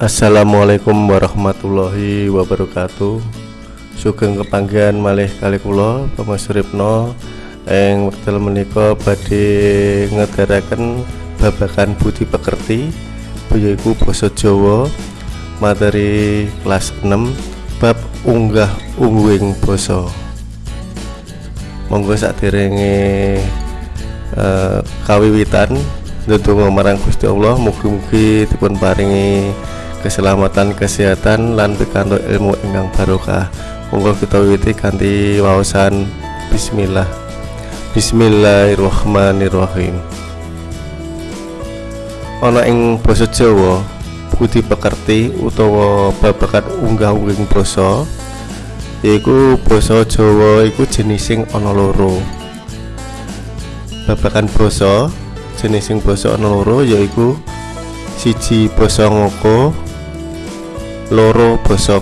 Assalamualaikum warahmatullahi wabarakatuh. Sugeng kepanggian malih kali kula Bapak Suripno ing wekdal menika badhe ngedaraken babakan budi pekerti yaiku basa Jawa materi kelas 6 bab unggah ungguing basa. Monggo saderenge uh, kawiwitan ndedonga marang Gusti Allah mugi-mugi dipun paringi keselamatan kesehatan lan pikantuk ilmu ingkang barokah. Monggo kita wiwiti kanthi wawasan bismillah. Bismillahirrahmanirrahim. Ana ing basa Jawa budi pekerti utawa babagan unggah-ungguhing basa yaiku basa Jawa iku jenising ana loro. Babagan basa jenising basa ana loro yaiku siji basa ngoko loro basa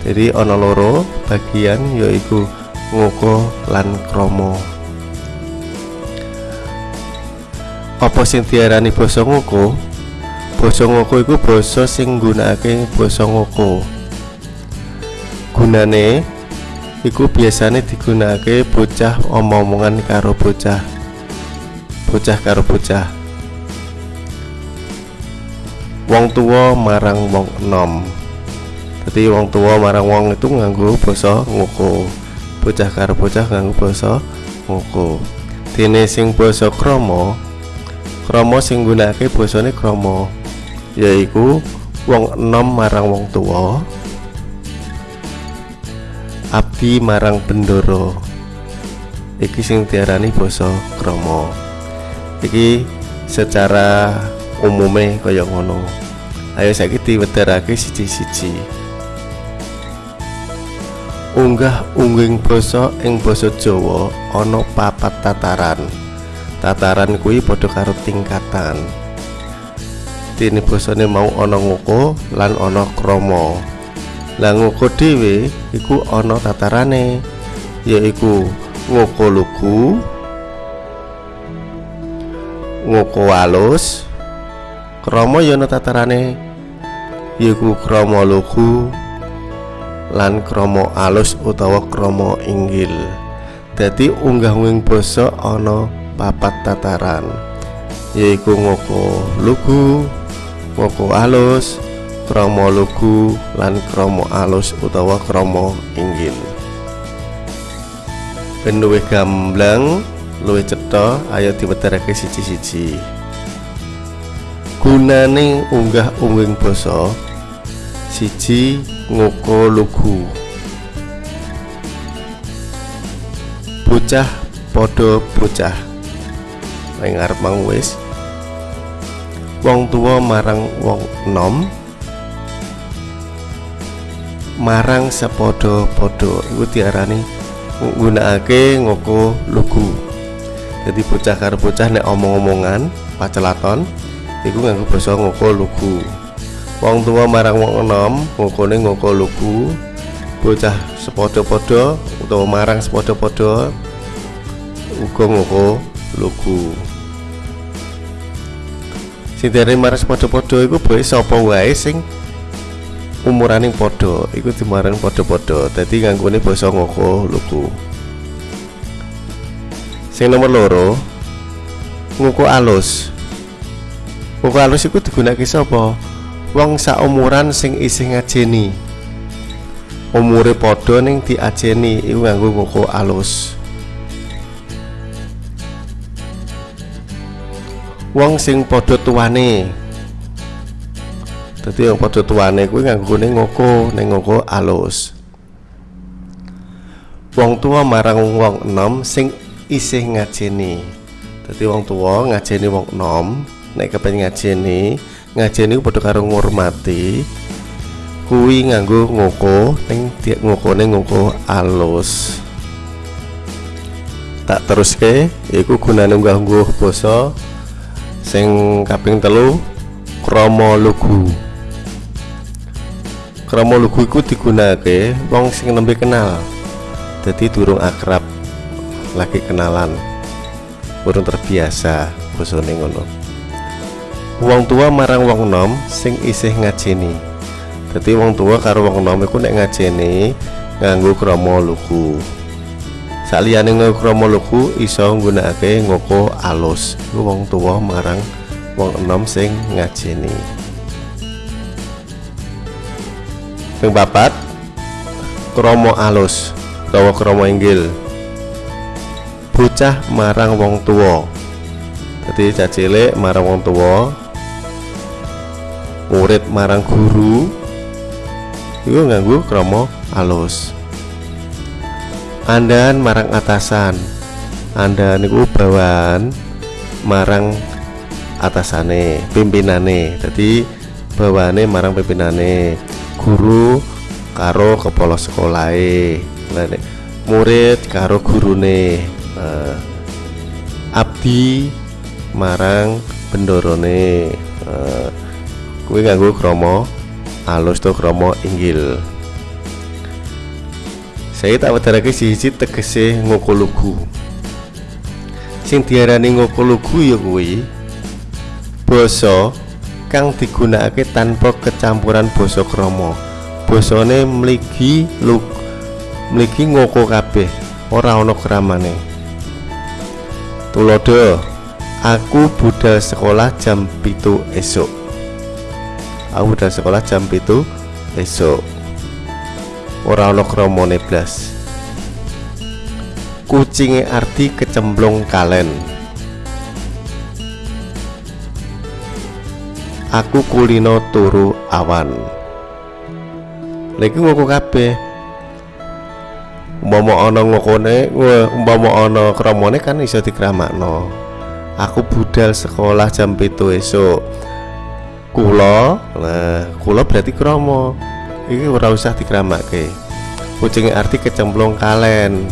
jadi ana loro bagian yaiku ngoko lan krama. Apa sing diarani basa ngoko? Basa ngoko iku basa sing nggunakake basa ngoko. Gunane iku biasane digunakake bocah omong-omongan karo bocah. Bocah karo bocah wong tua marang wong enom. Jadi wong tua marang wong itu nganggo basa ngoko bocah karo bocah nganggo basa ngoko dene sing basa krama krama sing nggunakake basane krama yaiku wong enom marang wong tua abdi marang bendoro. Iki sing diarani basa krama. Iki secara umume kaya ngono. Ayo saiki diwedharake siji-siji. Unggah ungging basa ing basa Jawa ana papat tataran. Tataran kuwi padha karo tingkatan. Dene basane mau ana ngoko lan ana krama. Lah ngoko dhewe iku ana tatarane yaiku ngoko lugu ngoko alus krama ya ana tatarane yaiku krama lugu lan krama alus utawa krama inggil. Dadi unggah-unging basa ana papat tataran yaiku ngoko lugu ngoko alus krama lugu lan krama alus utawa krama inggil. Ben luwih gamblang luwih cetha ayo diwedharake siji-siji gunane unggah ungging basa siji ngoko lugu. Bocah padha bocah. Ning arep wis. Wong tua marang wong enom. Marang sepodo-podo iku diarani nggunakake ngoko lugu. Jadi bocah karo bocah nek omong-omongan pacelaton iku nganggo basa ngoko lugu. Wong tua marang wong enom ngokone ngoko lugu. Bocah sepodo-podo utawa marang sepodo-podo uga ngoko lugu. Sing dari marang sepodo-podo iku boe sapa wae sing umuraning podo iku dimarang podo-podo dadi nganggone basa ngoko lugu. Sing nomor loro ngoko alus Buku halus itu digunakan sapa? Wong saumuran sing isih ngajeni. Umure padha ning diajeni iku nganggo ngoko alus. Wong sing padha tuane. Dadi wong padha tuane kuwi nganggone ngoko ning ngoko alus. Wong tua marang wong enom sing isih ngajeni. Dadi wong tua ngajeni wong enom nek kepen ngajeni ngajeni padha karo ngurmati kuwi nganggo ngoko ning ngokone ngoko alus. Tak teruske iku gunane unggah-ungguh basa sing kaping telu krama lugu. Krama lugu iku digunakake wong sing nembe kenal jadi durung akrab lagi kenalan. Burung terbiasa bosone ngono wong tua marang wong nom sing isih ngajeni. Dadi wong tua karo wong nom iku nek ngajeni nganggo krama lugu. Saliyane nganggo krama lugu iso nggunakake ngoko alus. Iku wong tua marang wong enom sing ngajeni. Ping papat krama alus utawa krama inggil. Bocah marang wong tua. Jadi cacilik marang wong tua murid marang guru. Itu nganggu kromo alus. Andan marang atasan. Anda niku bawahan marang atasane pimpinane. Jadi bawane marang pimpinane. Guru karo kepala sekolah murid karo gurune. Uh, abdi marang bendorone. Uh, kuwi nganggo kromo alus to kromo inggil. Saya tak wedharake siji tegese ngoko sing diarani ngoko lugu ya kuwi basa kang digunakake tanpa kecampuran basa krama. Basane mligi lug mligi ngoko kabeh ora ana keramane tulodo aku budal sekolah jam pitu esok aku udah sekolah jam itu esok ora ono kromone blas. Kucinge arti kecemplung kalen. Aku kulino turu awan. Lagi ngoko kabeh. Umpama ana ngokone umpama ana kromone kan iso dikramakno aku budal sekolah jam itu esok kula? Nah kula berarti kromo ini ora usah dikramake kucing arti kecemplung kalen.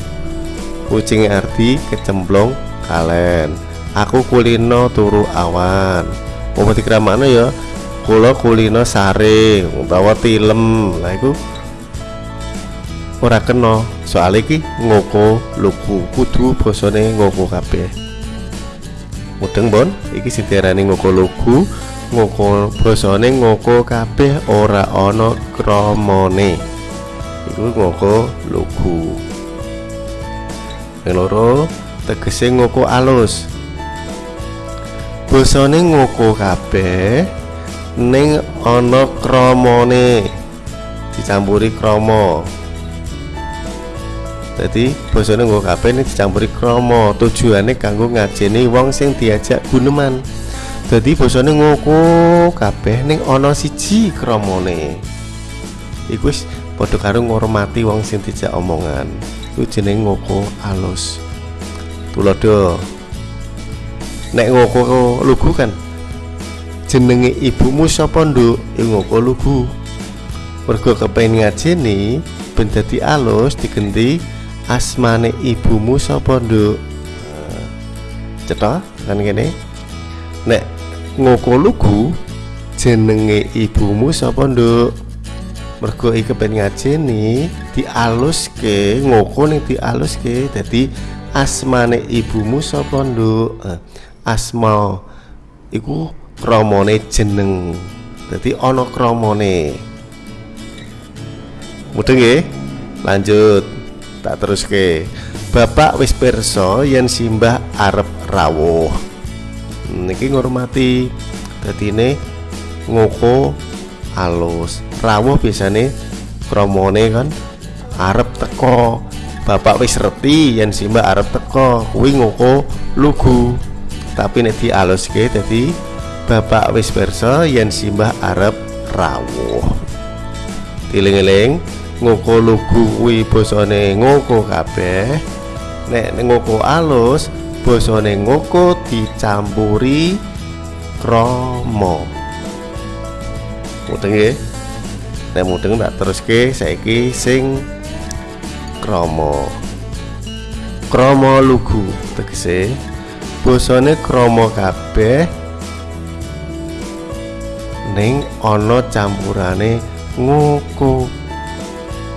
Kucing arti kecemplung kalen. Aku kulino turu awan. Mau dikramakno ya? Kula kulino saring utawa tilem. Lah iku ora kena. Soal iki ngoko lugu. Kudu bosone ngoko kabeh. Mudeng bon. Iki sing ngoko lugu ngoko basane ngoko kabeh ora ana kramane. Iku ngoko lugu. Loro tegese ngoko alus. Basane ngoko kabeh ning ana kramane. Dicampuri krama. Jadi basane ngoko kabeh ning dicampuri krama. Tujuane kanggo ngajeni wong sing diajak guneman Dadi basane ngoko kabeh ning ana siji kramane. Iku wis padha karo ngormati wong sing dijak omongan. Iku jeneng ngoko alus. Tulodo. Nek ngoko lugu kan jenenge ibumu sapa nduk? Iku ngoko lugu. Mergo kepengin ngajeni ben dadi alus digenti asmane ibumu sapa nduk? Cetha kan kene. Nek ngoko lugu jenenge ibumu sapa nduk? Mergo iki ben ngajeni dialuske ngoko ning dialuske dadi asmane ibumu sapa nduk? Eh, asma iku kramane jeneng. Dadi ana kramane. Mudeng nggih? Lanjut tak teruske. Bapak wis pirsa yen simbah arep rawuh niki ngormati ini ngoko alus. Rawuh biasane kromone kan arep teko. Bapak wis reti yen simbah arep teko kuwi ngoko lugu. Tapi nek dialuske dadi bapak wis perso yen simbah arep rawuh. Diling-eling ngoko lugu kuwi basane ngoko kabeh. Nek ngoko alus basane ngoko dicampuri kromo mudeng nggih. Nek mudeng tak teruske saiki sing kromo kromo lugu tegese. Basane kromo kabeh ning ana campurane ngoko.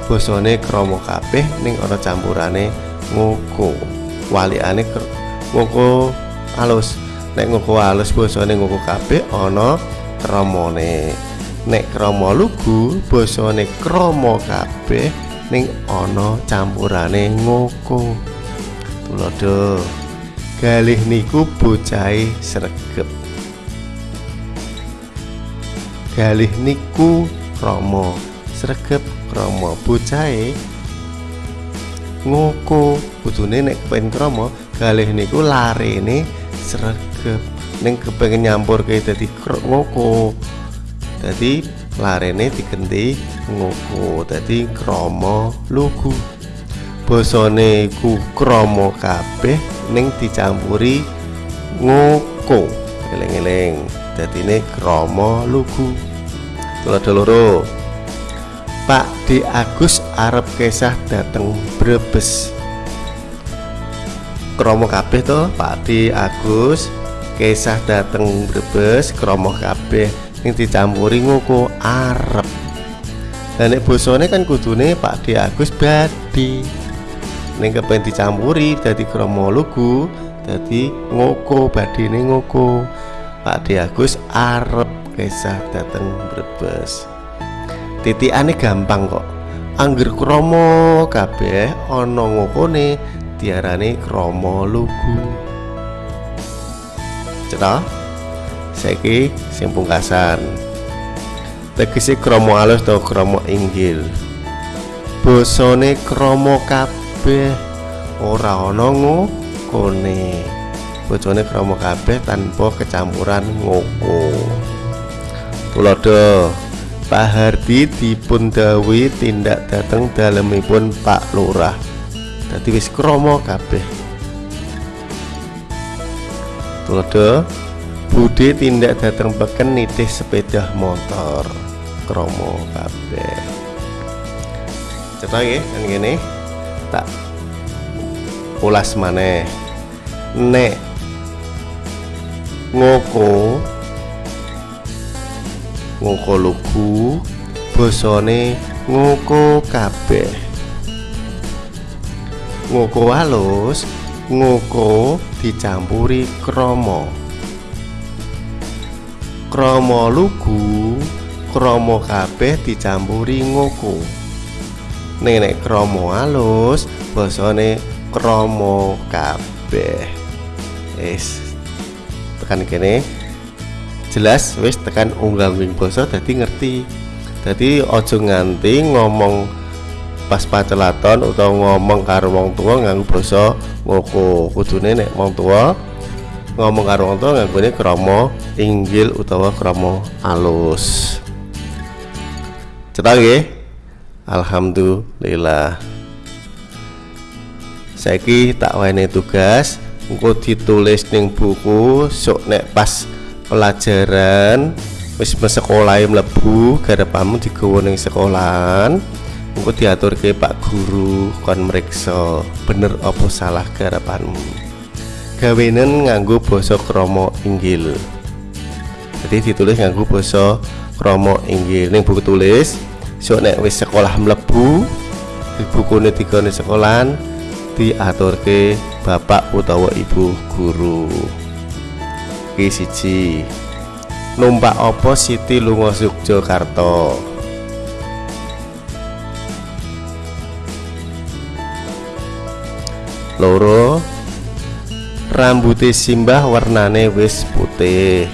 Basane kromo kabeh ning ana campurane ngoko. Walikane ngoko alus. Nek ngoko alus basane ngoko kabeh ana kramane. Nek krama lugu basane krama kabeh ning ana campurane ngoko. Tulodo galih niku bocahe sregep. Galih niku krama. Sregep krama bocahe ngoko kudune nek pengen krama galih niku larene sregep. Ning kepengen nyampur ke dadi ngoko. Dadi larene digenti ngoko dadi krama lugu. Basane iku krama kabeh ning dicampuri ngoko. Eling-eling dadine krama lugu. Tulodo loro. Pak D Agus arep kesah dateng Brebes kromo kabeh to Pak D Agus kesah dateng Brebes kromo kabeh. Yang dicampuri ngoko arep. Dan nek bosone kan kudune Pak D Agus badi ning kepen dicampuri dadi kromo lugu dadi ngoko badine ngoko Pak D Agus arep kesah dateng Brebes. Titikane gampang kok. Angger kromo kabeh ana ngokone diarani kromo lugu. Cetha? Saiki sing pungkasan. Tegese kromo alus atau kromo inggil? Bosone kromo kabeh ora ana ngokone. Bojone kromo kabeh tanpa kecampuran ngoko. Tulodo Pak Hardi dipun dawuhi tindak dateng dalemipun Pak Lurah. Dadi wis krama kabeh. Tulodo Budi tindak dateng peken nitih sepeda motor. Krama kabeh. Cetak nggih kan ngene. Tak ulas maneh. Nek ngoko ngoko lugu basane ngoko kabeh ngoko halus ngoko dicampuri krama. Krama lugu krama kabeh dicampuri ngoko nek krama halus basane krama kabeh. Es tekan kene. Jelas wis tekan unggal wing basa dadi ngerti. Dadi aja nganti ngomong pas pacelaton utawa ngomong karo wong tua nganggo basa ngoko. Kudune nek wong tua ngomong karo wong tua nganggone krama inggil utawa krama alus. Cetak nggih. Alhamdulillah. Saiki tak wene tugas engko ditulis ning buku sok nek pas pelajaran wis sekolah mlebu garapamu digawa ning sekolahan engko diatur ke Pak Guru kon meriksa bener apa salah garapanmu gawenen nganggo basa krama inggil. Jadi ditulis nganggo basa krama inggil. Ning buku tulis sok nek wis sekolah mlebu bukune digone sekolahan diaturke bapak utawa ibu guru. Iki siji numpak apa Siti lunga Yogyakarta loro rambute simbah warnane wis putih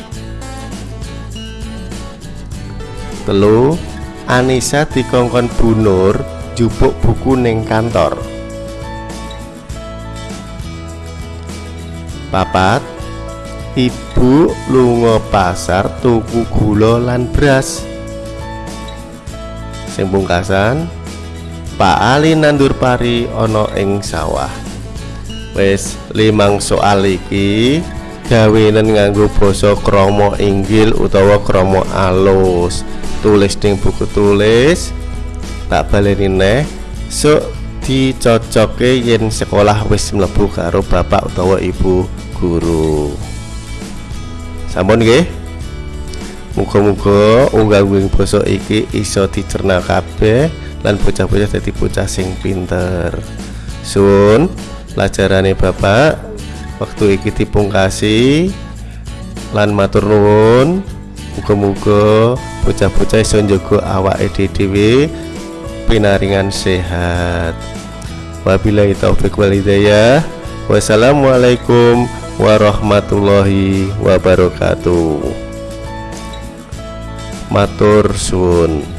telu Anissa dikongkon bunur jupuk buku ning kantor papat Ibu lunga pasar tuku gula lan beras. Sing pungkasan, Pak Ali nandur pari ana ing sawah. Wis limang soal iki gawenen nganggo basa krama inggil utawa krama alus. Tulis ning buku tulis. Tak baleni neh. Sok dicocoke yen sekolah wis mlebu karo bapak utawa ibu guru. sampun nggih muga-muga unggal-unggal basa iki iso dicerna kabeh lan bocah-bocah dadi bocah sing pinter sun pelajarane bapak waktu iki dipungkasi lan matur nuwun muga-muga bocah-bocah iso njaga awake dhewe pinaringan sehat. Wabillahi taufik wal hidayah. Wassalamualaikum warahmatullahi wabarakatuh. Matur suwun